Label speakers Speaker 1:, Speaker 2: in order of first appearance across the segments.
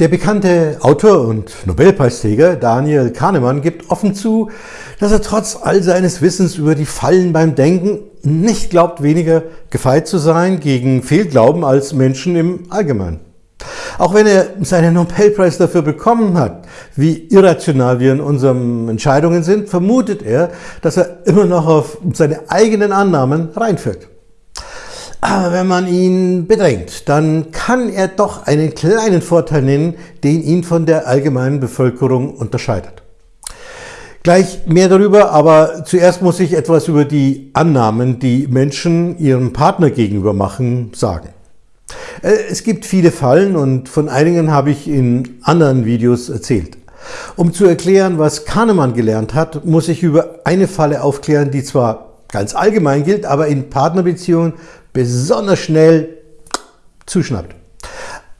Speaker 1: Der bekannte Autor und Nobelpreisträger Daniel Kahnemann gibt offen zu, dass er trotz all seines Wissens über die Fallen beim Denken nicht glaubt, weniger gefeit zu sein gegen Fehlglauben als Menschen im Allgemeinen. Auch wenn er seinen Nobelpreis dafür bekommen hat, wie irrational wir in unseren Entscheidungen sind, vermutet er, dass er immer noch auf seine eigenen Annahmen reinfällt. Aber wenn man ihn bedrängt, dann kann er doch einen kleinen Vorteil nennen, den ihn von der allgemeinen Bevölkerung unterscheidet. Gleich mehr darüber, aber zuerst muss ich etwas über die Annahmen, die Menschen ihrem Partner gegenüber machen, sagen. Äh, es gibt viele Fallen und von einigen habe ich in anderen Videos erzählt. Um zu erklären, was Kahnemann gelernt hat, muss ich über eine Falle aufklären, die zwar ganz allgemein gilt, aber in Partnerbeziehungen besonders schnell zuschnappt.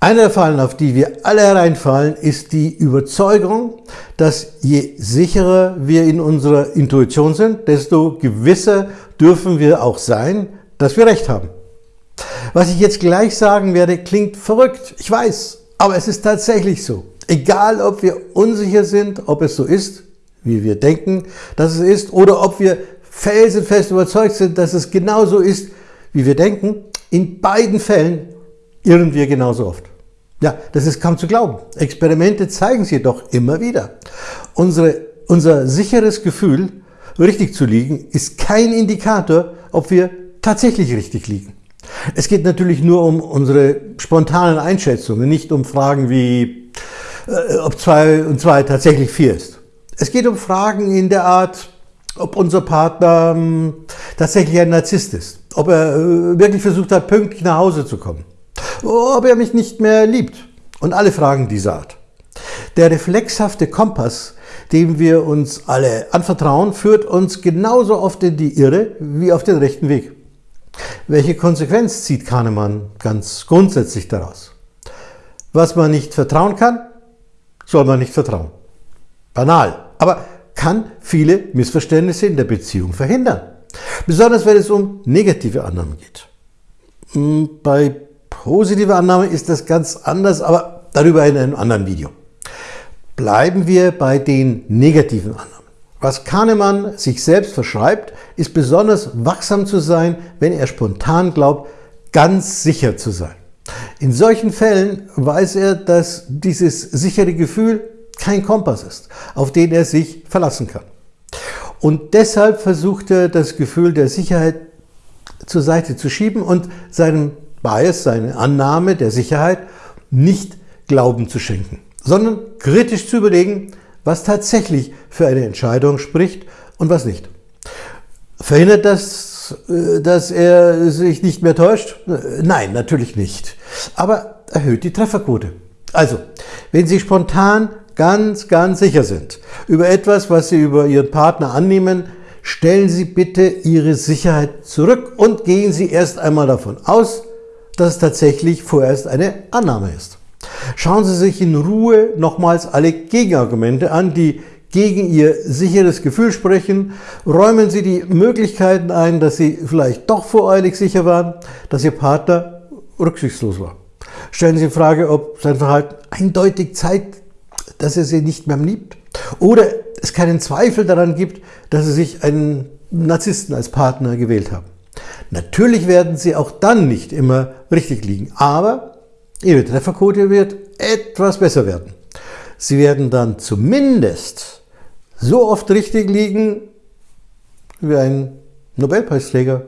Speaker 1: Eine der Fallen, auf die wir alle hereinfallen, ist die Überzeugung, dass je sicherer wir in unserer Intuition sind, desto gewisser dürfen wir auch sein, dass wir Recht haben. Was ich jetzt gleich sagen werde, klingt verrückt, ich weiß, aber es ist tatsächlich so. Egal, ob wir unsicher sind, ob es so ist, wie wir denken, dass es ist, oder ob wir felsenfest überzeugt sind, dass es genauso ist, wie wir denken, in beiden Fällen irren wir genauso oft. Ja, das ist kaum zu glauben. Experimente zeigen es jedoch immer wieder. Unsere, unser sicheres Gefühl, richtig zu liegen, ist kein Indikator, ob wir tatsächlich richtig liegen. Es geht natürlich nur um unsere spontanen Einschätzungen, nicht um Fragen wie, äh, ob 2 und 2 tatsächlich 4 ist. Es geht um Fragen in der Art, ob unser Partner ähm, tatsächlich ein Narzisst ist, ob er äh, wirklich versucht hat, pünktlich nach Hause zu kommen, ob er mich nicht mehr liebt und alle Fragen dieser Art. Der reflexhafte Kompass, dem wir uns alle anvertrauen, führt uns genauso oft in die Irre wie auf den rechten Weg. Welche Konsequenz zieht Kahnemann ganz grundsätzlich daraus? Was man nicht vertrauen kann, soll man nicht vertrauen. Banal, aber kann viele Missverständnisse in der Beziehung verhindern. Besonders wenn es um negative Annahmen geht. Hm, bei positiver Annahme ist das ganz anders, aber darüber in einem anderen Video. Bleiben wir bei den negativen Annahmen. Was Kahnemann sich selbst verschreibt, ist besonders wachsam zu sein, wenn er spontan glaubt, ganz sicher zu sein. In solchen Fällen weiß er, dass dieses sichere Gefühl kein Kompass ist, auf den er sich verlassen kann. Und deshalb versucht er, das Gefühl der Sicherheit zur Seite zu schieben und seinem Bias, seine Annahme der Sicherheit, nicht Glauben zu schenken, sondern kritisch zu überlegen, was tatsächlich für eine Entscheidung spricht und was nicht. Verhindert das, äh, dass er sich nicht mehr täuscht? Nein, natürlich nicht. Aber erhöht die Trefferquote. Also, wenn Sie spontan ganz, ganz sicher sind über etwas, was Sie über Ihren Partner annehmen, stellen Sie bitte Ihre Sicherheit zurück und gehen Sie erst einmal davon aus, dass es tatsächlich vorerst eine Annahme ist. Schauen Sie sich in Ruhe nochmals alle Gegenargumente an, die gegen Ihr sicheres Gefühl sprechen. Räumen Sie die Möglichkeiten ein, dass Sie vielleicht doch voreilig sicher waren, dass Ihr Partner rücksichtslos war. Stellen Sie in Frage, ob sein Verhalten eindeutig zeigt, dass er Sie nicht mehr liebt oder es keinen Zweifel daran gibt, dass Sie sich einen Narzissten als Partner gewählt haben. Natürlich werden Sie auch dann nicht immer richtig liegen, aber Ihre Trefferquote wird etwas besser werden. Sie werden dann zumindest so oft richtig liegen wie ein Nobelpreisträger